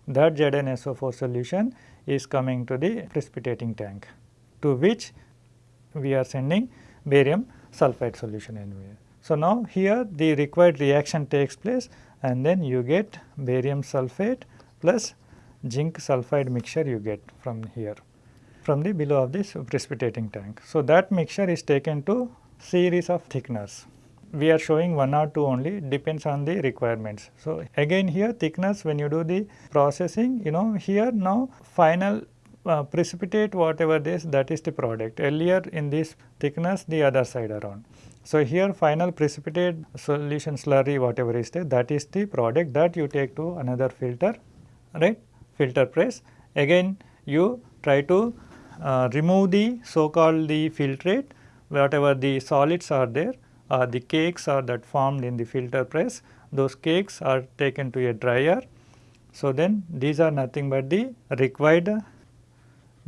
that ZnSO4 solution is coming to the precipitating tank to which we are sending barium sulphide solution anyway. So, now here the required reaction takes place and then you get barium sulphate plus zinc sulphide mixture you get from here from the below of this precipitating tank. So, that mixture is taken to series of thickeners. We are showing one or two only depends on the requirements. So, again here thickness when you do the processing you know here now final uh, precipitate whatever this that is the product earlier in this thickness the other side around. So, here final precipitate solution slurry whatever is there that is the product that you take to another filter right filter press again you try to uh, remove the so called the filtrate whatever the solids are there uh, the cakes are that formed in the filter press those cakes are taken to a dryer. So, then these are nothing but the required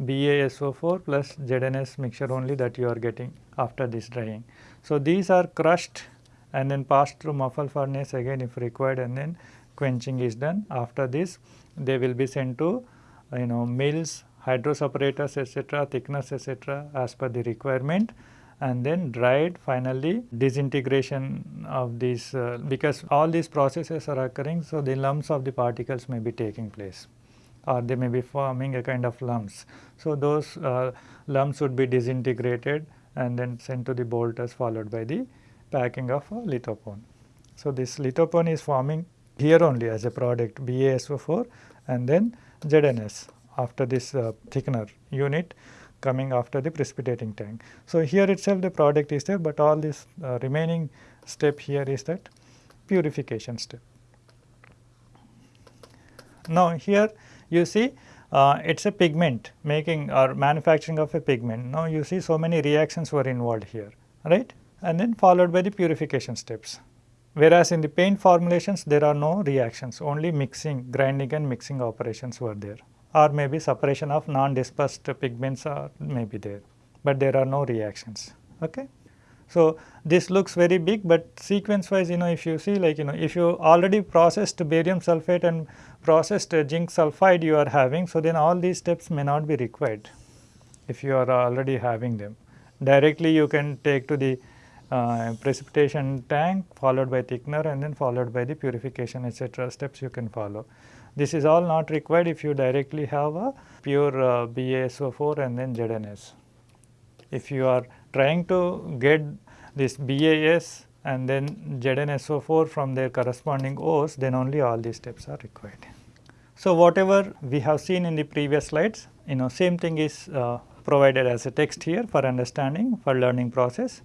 BaSO4 plus ZNS mixture only that you are getting after this drying. So, these are crushed and then passed through muffle furnace again if required and then quenching is done. After this they will be sent to you know mills, hydro separators etc., thickness etc. as per the requirement and then dried finally disintegration of these uh, because all these processes are occurring. So, the lumps of the particles may be taking place or they may be forming a kind of lumps. So, those uh, lumps would be disintegrated and then sent to the bolters followed by the packing of a lithopone. So, this lithopone is forming here only as a product BaSO4 and then ZNS after this uh, thickener unit coming after the precipitating tank. So, here itself the product is there, but all this uh, remaining step here is that purification step. Now, here you see uh, it is a pigment making or manufacturing of a pigment. Now, you see so many reactions were involved here, right and then followed by the purification steps. Whereas, in the paint formulations there are no reactions only mixing grinding and mixing operations were there or maybe separation of non-dispersed pigments are may be there, but there are no reactions. Okay. So, this looks very big, but sequence wise you know if you see like you know if you already processed barium sulphate and processed zinc sulphide you are having. So, then all these steps may not be required if you are already having them. Directly you can take to the uh, precipitation tank followed by thickener and then followed by the purification etc. steps you can follow. This is all not required if you directly have a pure uh, BaSO4 and then ZNS. If you are trying to get this BAS and then ZnSO4 from their corresponding O's then only all these steps are required. So, whatever we have seen in the previous slides you know same thing is uh, provided as a text here for understanding for learning process.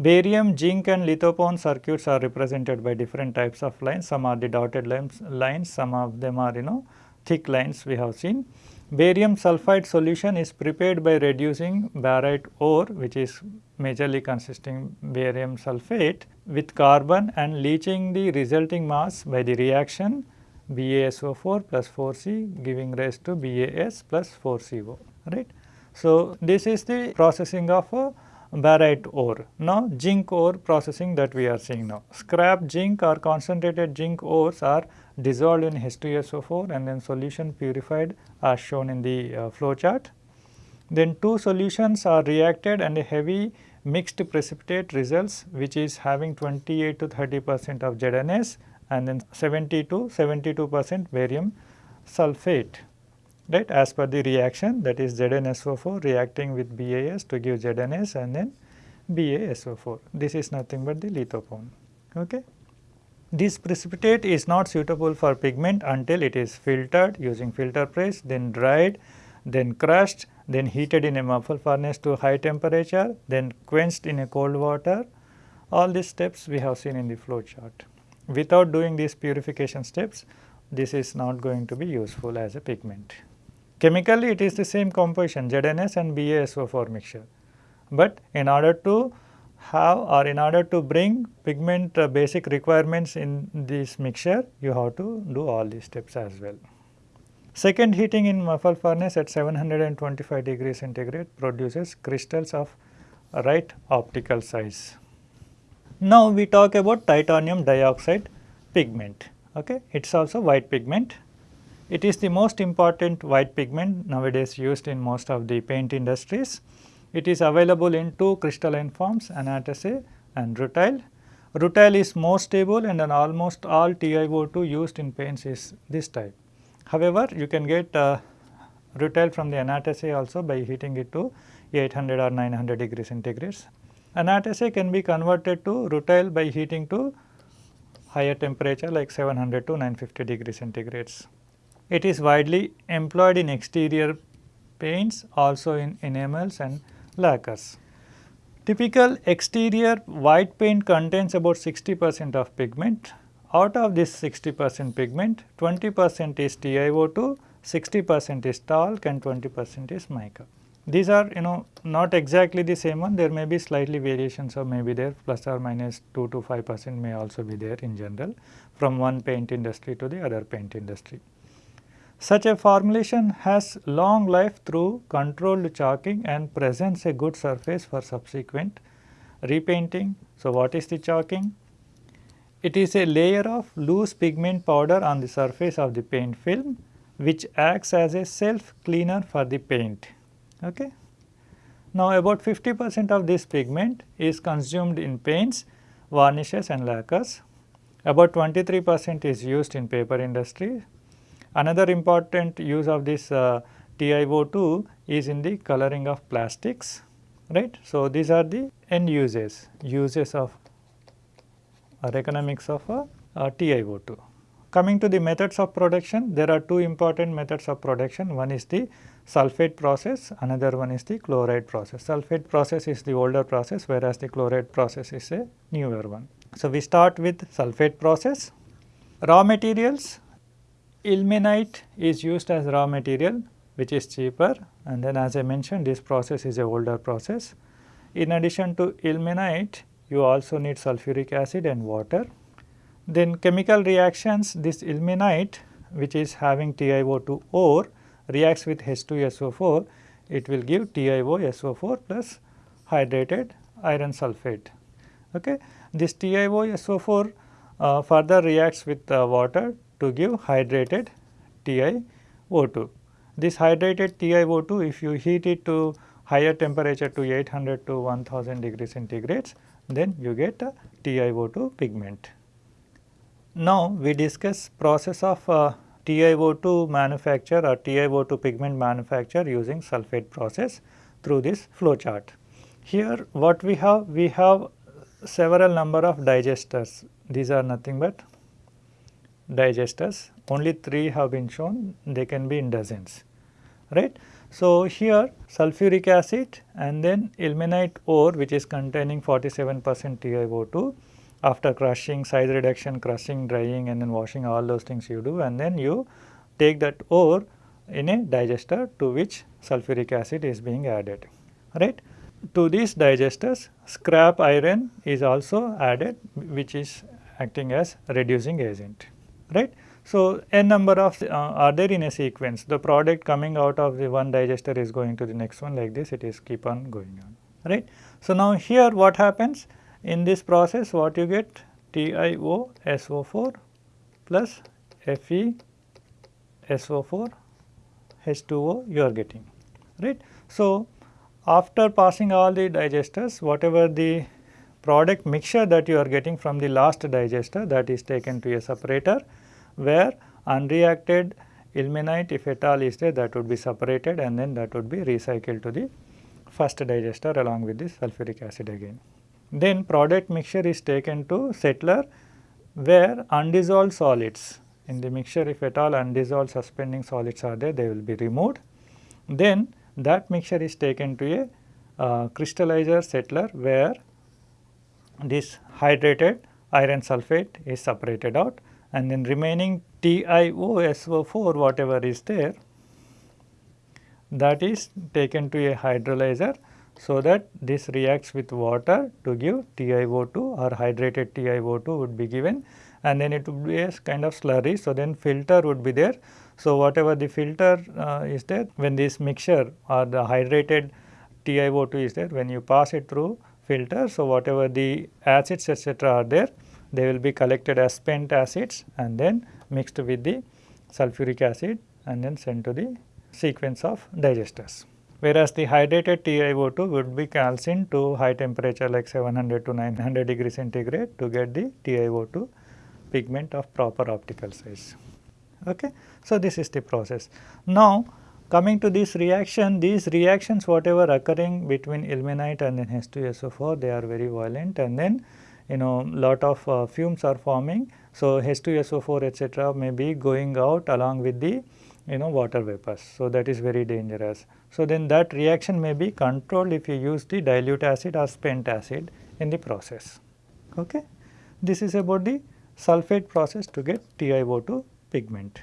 Barium, zinc and lithopone circuits are represented by different types of lines. Some are the dotted lines, lines some of them are you know thick lines we have seen. Barium sulphide solution is prepared by reducing barite ore which is majorly consisting barium sulphate with carbon and leaching the resulting mass by the reaction BaSO4 plus 4C giving rise to BAS plus 4CO right. So, this is the processing of barite ore. Now, zinc ore processing that we are seeing now. Scrap zinc or concentrated zinc ores are dissolved in H2SO4 and then solution purified as shown in the uh, flow chart. Then two solutions are reacted and a heavy mixed precipitate results which is having 28 to 30 percent of ZNS and then 70 to 72 percent barium sulphate right as per the reaction that is ZnSO4 reacting with BAS to give ZNS and then BaSO4. This is nothing but the lithopone. Okay. This precipitate is not suitable for pigment until it is filtered using filter press, then dried, then crushed, then heated in a muffle furnace to high temperature, then quenched in a cold water. All these steps we have seen in the flow chart. Without doing these purification steps, this is not going to be useful as a pigment. Chemically it is the same composition ZNS and BaSO4 mixture, but in order to have or in order to bring pigment uh, basic requirements in this mixture you have to do all these steps as well. Second heating in muffle furnace at 725 degrees centigrade produces crystals of right optical size. Now we talk about titanium dioxide pigment, okay. it is also white pigment It is the most important white pigment nowadays used in most of the paint industries. It is available in two crystalline forms anatase and rutile. Rutile is more stable and in almost all TiO2 used in paints is this type. However, you can get uh, rutile from the anatase also by heating it to 800 or 900 degree centigrades. Anatase can be converted to rutile by heating to higher temperature like 700 to 950 degree centigrades. It is widely employed in exterior paints also in enamels and lacquers. Typical exterior white paint contains about 60 percent of pigment. Out of this 60 percent pigment, 20 percent is TiO2, 60 percent is talc and 20 percent is mica. These are you know not exactly the same one, there may be slightly variations or maybe there plus or minus 2 to 5 percent may also be there in general from one paint industry to the other paint industry. Such a formulation has long life through controlled chalking and presents a good surface for subsequent repainting. So, what is the chalking? It is a layer of loose pigment powder on the surface of the paint film which acts as a self cleaner for the paint. Okay. Now, about 50 percent of this pigment is consumed in paints, varnishes and lacquers. About 23 percent is used in paper industry Another important use of this uh, TiO2 is in the coloring of plastics, right. So, these are the end uses, uses of or economics of uh, uh, TiO2. Coming to the methods of production, there are two important methods of production. One is the sulphate process, another one is the chloride process. Sulphate process is the older process, whereas the chloride process is a newer one. So, we start with sulphate process. Raw materials, ilmenite is used as raw material which is cheaper and then as I mentioned this process is a older process. In addition to ilmenite you also need sulfuric acid and water. Then chemical reactions this ilmenite which is having TiO2 ore reacts with H2SO4 it will give TiOSO4 plus hydrated iron sulphate. Okay. This TiOSO4 uh, further reacts with uh, water to give hydrated TiO2. This hydrated TiO2 if you heat it to higher temperature to 800 to 1000 degree centigrades then you get a TiO2 pigment. Now we discuss process of uh, TiO2 manufacture or TiO2 pigment manufacture using sulphate process through this flow chart. Here what we have? We have several number of digesters. These are nothing but digesters only 3 have been shown they can be in dozens right. So, here sulfuric acid and then ilmenite ore which is containing 47 percent TiO2 after crushing size reduction crushing drying and then washing all those things you do and then you take that ore in a digester to which sulfuric acid is being added right. To these digesters scrap iron is also added which is acting as reducing agent right. So, n number of uh, are there in a sequence the product coming out of the one digester is going to the next one like this it is keep on going on right. So, now here what happens in this process what you get TiOSO4 plus FeSO4 H2O you are getting right. So, after passing all the digesters whatever the product mixture that you are getting from the last digester that is taken to a separator where unreacted ilmenite if at all is there that would be separated and then that would be recycled to the first digester along with the sulfuric acid again. Then product mixture is taken to settler where undissolved solids in the mixture if at all undissolved suspending solids are there they will be removed. Then that mixture is taken to a uh, crystallizer settler where this hydrated iron sulphate is separated out and then remaining TiOSO4 whatever is there that is taken to a hydrolyzer so that this reacts with water to give TiO2 or hydrated TiO2 would be given and then it would be a kind of slurry. So, then filter would be there. So, whatever the filter uh, is there when this mixture or the hydrated TiO2 is there when you pass it through filter. So, whatever the acids etc., are there they will be collected as spent acids and then mixed with the sulfuric acid and then sent to the sequence of digesters. Whereas the hydrated TiO2 would be calcined to high temperature like 700 to 900 degree centigrade to get the TiO2 pigment of proper optical size. Okay. So, this is the process. Now, coming to this reaction, these reactions whatever occurring between ilmenite and then H2SO4 they are very violent and then you know lot of uh, fumes are forming. So, H2SO4 etc. may be going out along with the you know water vapors. So, that is very dangerous. So, then that reaction may be controlled if you use the dilute acid or spent acid in the process. Okay. This is about the sulfate process to get TiO2 pigment.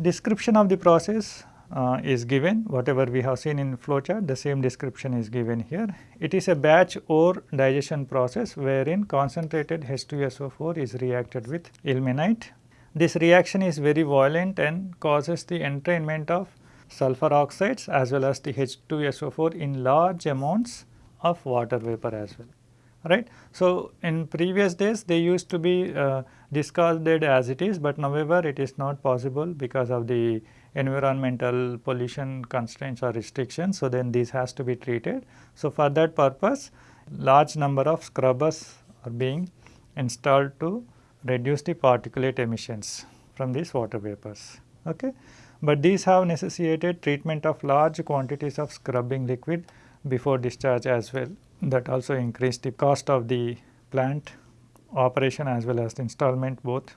Description of the process uh, is given whatever we have seen in flowchart the same description is given here. It is a batch ore digestion process wherein concentrated H2SO4 is reacted with ilmenite. This reaction is very violent and causes the entrainment of sulfur oxides as well as the H2SO4 in large amounts of water vapor as well right. So, in previous days they used to be uh, discarded as it is, but however it is not possible because of the environmental pollution constraints or restrictions. So, then this has to be treated. So, for that purpose large number of scrubbers are being installed to reduce the particulate emissions from these water vapors. Okay. But these have necessitated treatment of large quantities of scrubbing liquid before discharge as well that also increased the cost of the plant operation as well as the installment both.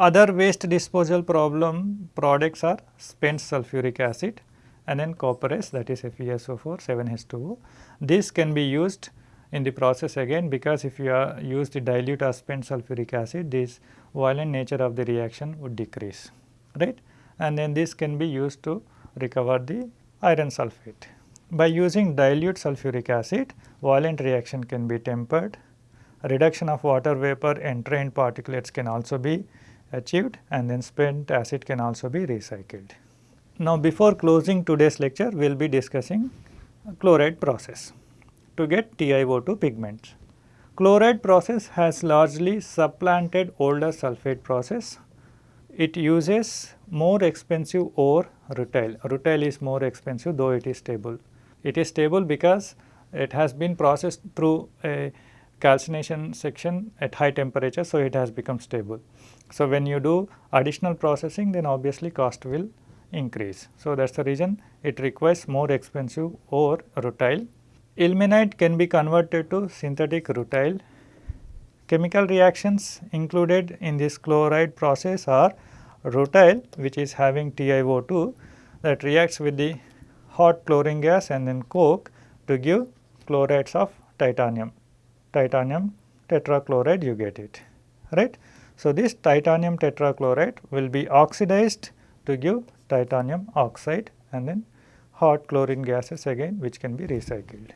Other waste disposal problem products are spent sulfuric acid and then copperas that is FeSO4 7H2O. This can be used in the process again because if you are use the dilute or spent sulfuric acid this violent nature of the reaction would decrease right and then this can be used to recover the iron sulfate. By using dilute sulfuric acid, violent reaction can be tempered. Reduction of water vapor and entrained particulates can also be achieved and then spent acid can also be recycled. Now, before closing today's lecture, we will be discussing chloride process to get TiO2 pigments. Chloride process has largely supplanted older sulfate process. It uses more expensive ore rutile. Rutile is more expensive though it is stable. It is stable because it has been processed through a calcination section at high temperature. So, it has become stable. So, when you do additional processing then obviously cost will increase. So, that is the reason it requires more expensive ore rutile. Ilmenite can be converted to synthetic rutile. Chemical reactions included in this chloride process are rutile which is having TiO2 that reacts with the hot chlorine gas and then coke to give chlorides of titanium. Titanium tetrachloride you get it right. So, this titanium tetrachloride will be oxidized to give titanium oxide and then hot chlorine gases again which can be recycled.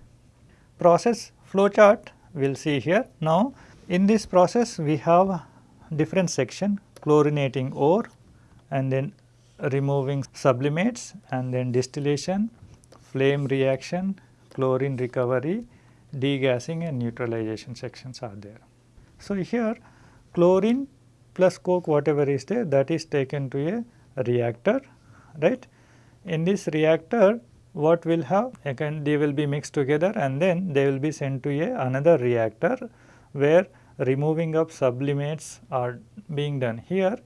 Process flowchart we will see here. Now, in this process we have different section chlorinating ore and then removing sublimates and then distillation, flame reaction, chlorine recovery, degassing and neutralization sections are there. So, here chlorine plus coke whatever is there that is taken to a reactor right. In this reactor what will have again they will be mixed together and then they will be sent to a another reactor where removing of sublimates are being done. Here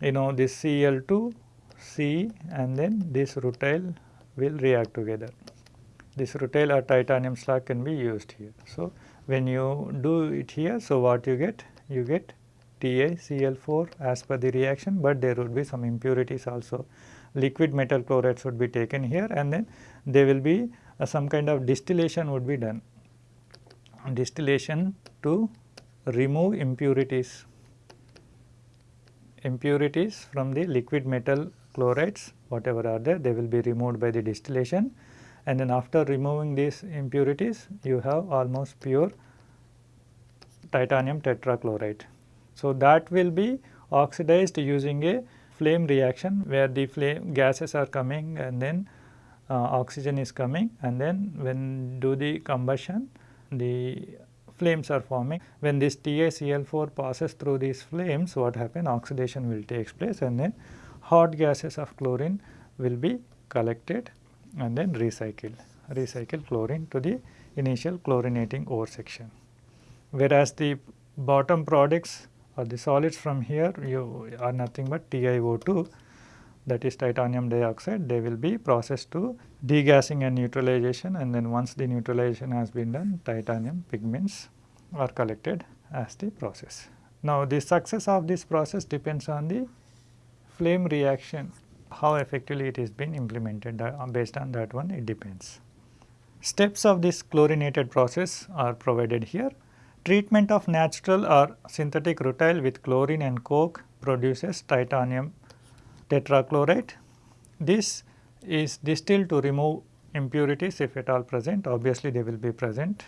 you know this Cl2 C and then this rutile will react together. This rutile or titanium slag can be used here. So, when you do it here, so what you get? You get TaCl4 as per the reaction, but there would be some impurities also. Liquid metal chlorides would be taken here and then there will be uh, some kind of distillation would be done. Distillation to remove impurities impurities from the liquid metal chlorides whatever are there they will be removed by the distillation and then after removing these impurities you have almost pure titanium tetrachloride. So, that will be oxidized using a flame reaction where the flame gases are coming and then uh, oxygen is coming and then when do the combustion the flames are forming. When this TaCl4 passes through these flames what happen oxidation will take place and then hot gases of chlorine will be collected and then recycled, recycle chlorine to the initial chlorinating ore section. Whereas the bottom products or the solids from here you are nothing but TiO2 that is titanium dioxide they will be processed to degassing and neutralization and then once the neutralization has been done titanium pigments are collected as the process. Now the success of this process depends on the flame reaction how effectively it is being implemented uh, based on that one it depends. Steps of this chlorinated process are provided here. Treatment of natural or synthetic rutile with chlorine and coke produces titanium tetrachloride. This is distilled to remove impurities if at all present, obviously they will be present.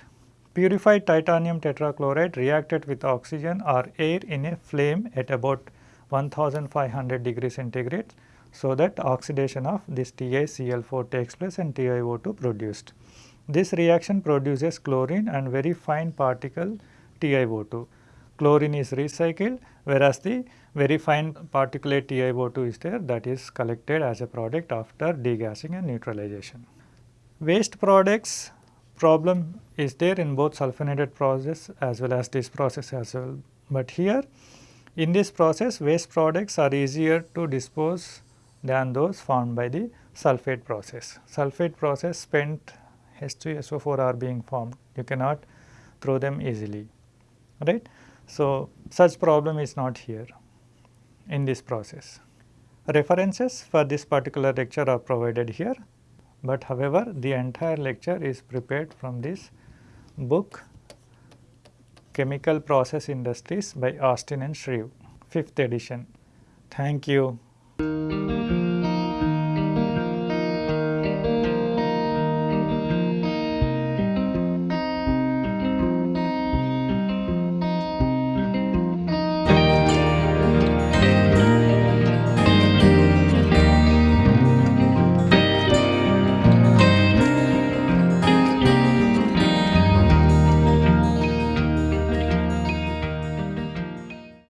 Purified titanium tetrachloride reacted with oxygen or air in a flame at about 1500 degree centigrade so that oxidation of this TiCl4 takes place and TiO2 produced. This reaction produces chlorine and very fine particle TiO2. Chlorine is recycled whereas the very fine particulate TiO2 is there that is collected as a product after degassing and neutralization. Waste products problem is there in both sulfonated process as well as this process as well. But here in this process waste products are easier to dispose than those formed by the sulphate process. Sulphate process spent H2SO4 are being formed, you cannot throw them easily, right. So, such problem is not here in this process. References for this particular lecture are provided here, but however, the entire lecture is prepared from this book Chemical Process Industries by Austin and Shreve, 5th edition. Thank you.